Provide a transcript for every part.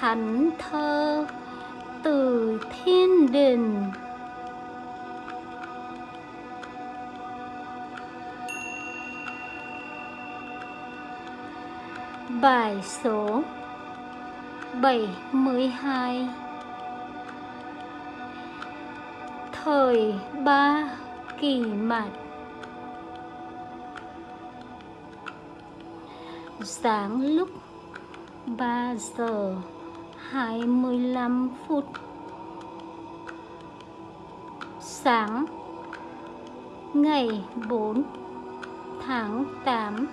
thánh thơ từ thiên đình. Bài số 72 Thời ba kỳ mạch. Sáng lúc 3 giờ. 25 phút. Sáng Ngày 4 tháng 8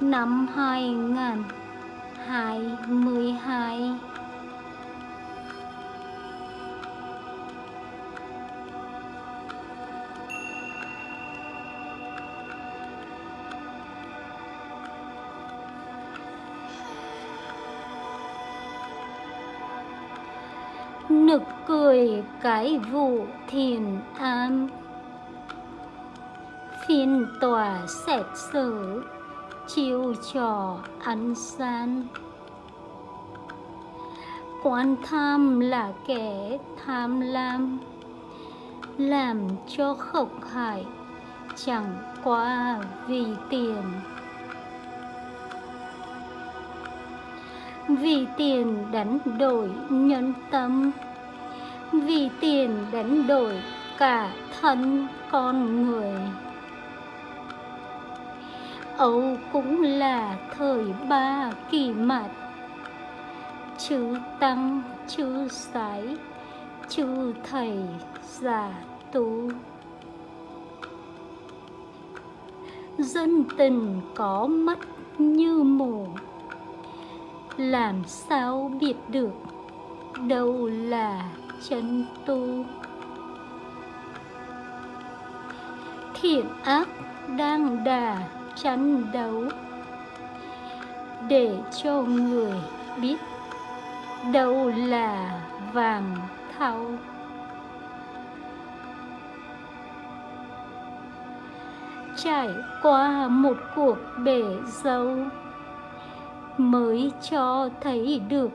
năm 2022 nực cười cái vụ thiền am phiên tòa xét xử, chiêu trò ăn gian. Quan tham là kẻ tham lam, làm cho khộc hại, chẳng qua vì tiền. Vì tiền đánh đổi nhân tâm. Vì tiền đánh đổi cả thân con người. Âu cũng là thời ba kỳ mặt Chữ tăng, chữ sái, chữ thầy giả tu. Dân tình có mắt như mù. Làm sao biết được đâu là chân tu? Thiện ác đang đà tranh đấu để cho người biết đâu là vàng thau. Trải qua một cuộc bể dâu mới cho thấy được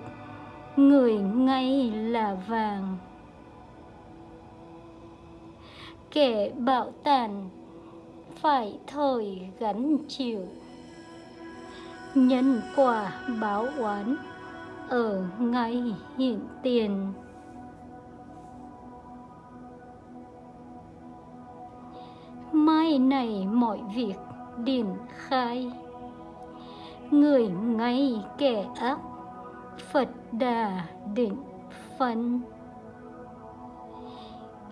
người ngay là vàng. Kẻ bạo tàn phải thời gánh chịu. Nhân quả báo oán ở ngay hiện tiền. Mai này mọi việc điển khai người ngay kẻ ác, phật đà định phân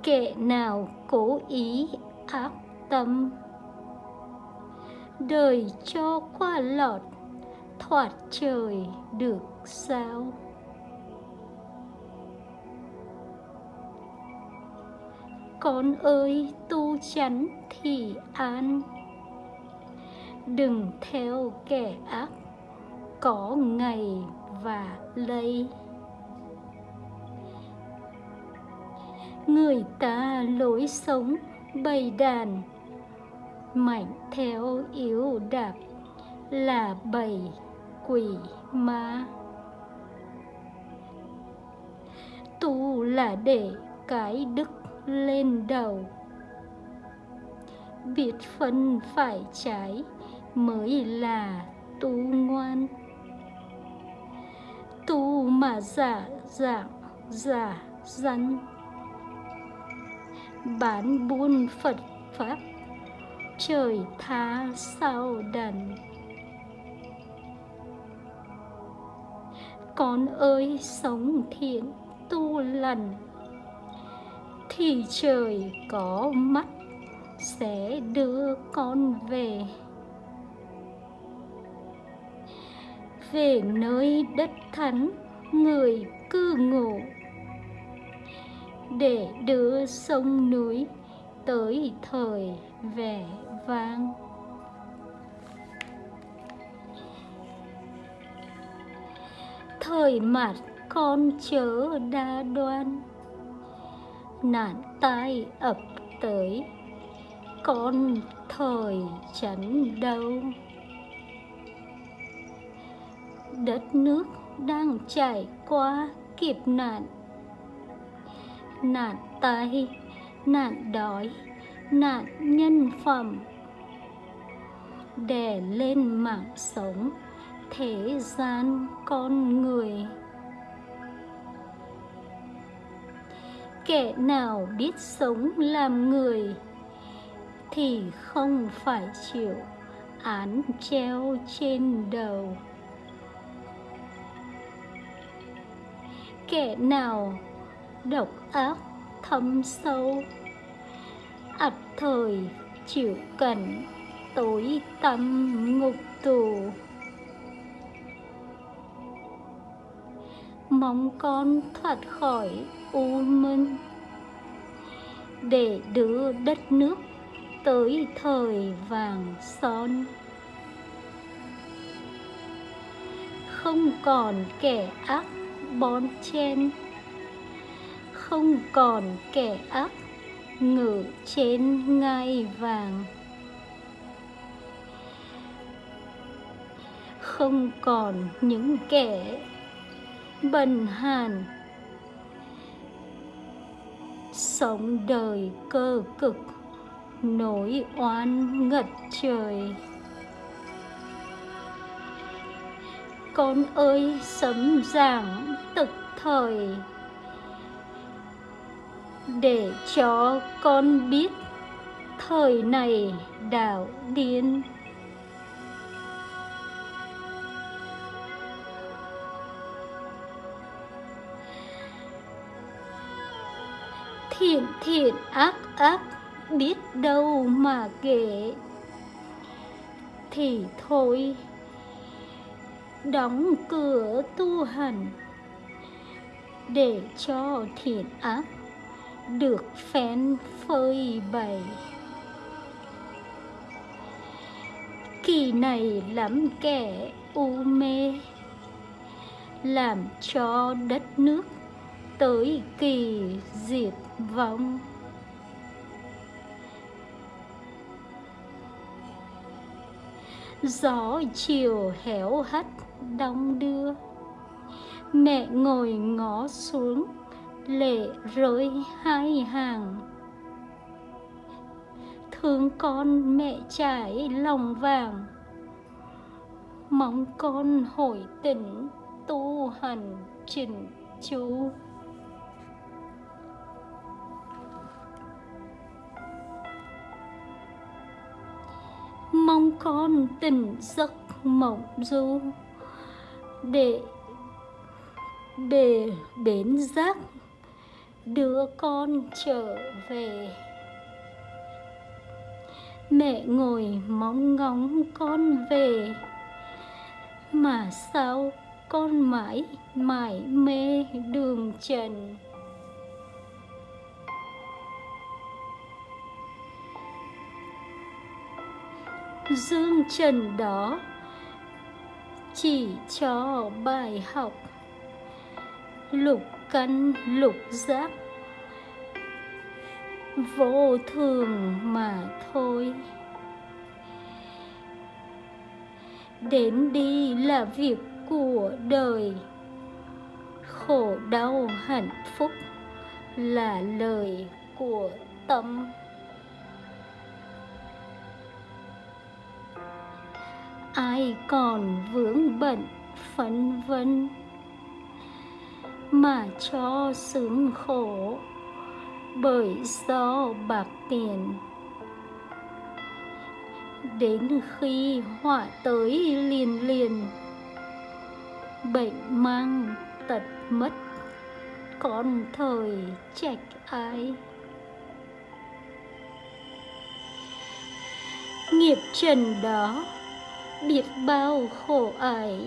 kẻ nào cố ý ác tâm, đời cho qua lọt, thoát trời được sao? Con ơi, tu chắn thì an đừng theo kẻ ác, có ngày và lây. Người ta lối sống bầy đàn, mạnh theo yếu đạp, là bầy quỷ ma. Tu là để cái đức lên đầu, biết phân phải trái mới là tu ngoan. Tu mà giả dạng giả rắn, bán buôn phật pháp trời tha sao đần con ơi sống thiện tu lành thì trời có mắt sẽ đưa con về. Về nơi đất thánh người cư ngụ. Để đưa sông núi tới thời vẻ vang. Thời mạt con chớ đa đoan, nạn tai ập tới, con thời chắn đâu đất nước đang trải qua kiếp nạn. Nạn tai, nạn đói, nạn nhân phẩm. Đè lên mạng sống, thế gian con người. Kẻ nào biết sống làm người thì không phải chịu án treo trên đầu. Kẻ nào độc ác thâm sâu? Ập thời chịu cảnh tối tăm ngục tù. Mong con thoát khỏi u minh để đưa đất nước tới thời vàng son. Không còn kẻ ác bon chen không còn kẻ ác ngự trên ngai vàng. Không còn những kẻ bần hàn sống đời cơ cực nỗi oan ngật trời. Con ơi, sấm giảng thời để cho con biết thời này đảo điên. Thiện thiện, ác ác, biết đâu mà kể. Thì thôi, đóng cửa tu hành để cho thiện ác được phén phơi bày. Kỳ này lắm kẻ u mê, làm cho đất nước tới kỳ diệt vong. Gió chiều héo hắt đong đưa mẹ ngồi ngó xuống, lệ rơi hai hàng. Thương con mẹ trải lòng vàng, mong con hồi tỉnh tu hành trình chú mong con tỉnh giấc mộng du, để bể bến giác đưa con trở về. Mẹ ngồi mong ngóng con về. Mà sao con mãi mãi mê đường trần? Dương trần đó chỉ cho bài học lục căn, lục giác. Vô thường mà thôi. Đến đi là việc của đời. Khổ đau hạnh phúc là lời của tâm. Ai còn vướng bận, phấn vân? Mà cho sướng khổ, bởi do bạc tiền. Đến khi họa tới liền liền, bệnh mang tật mất con thời trạch ai? Nghiệp trần đó, biết bao khổ ải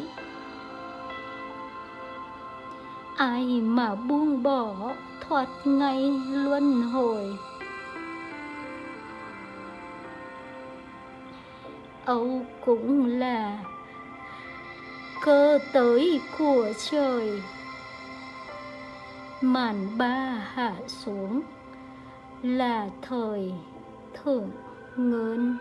ai mà buông bỏ thoát ngay luân hồi? Âu cũng là cơ tới của trời. Màn ba hạ xuống là thời thưởng ngơn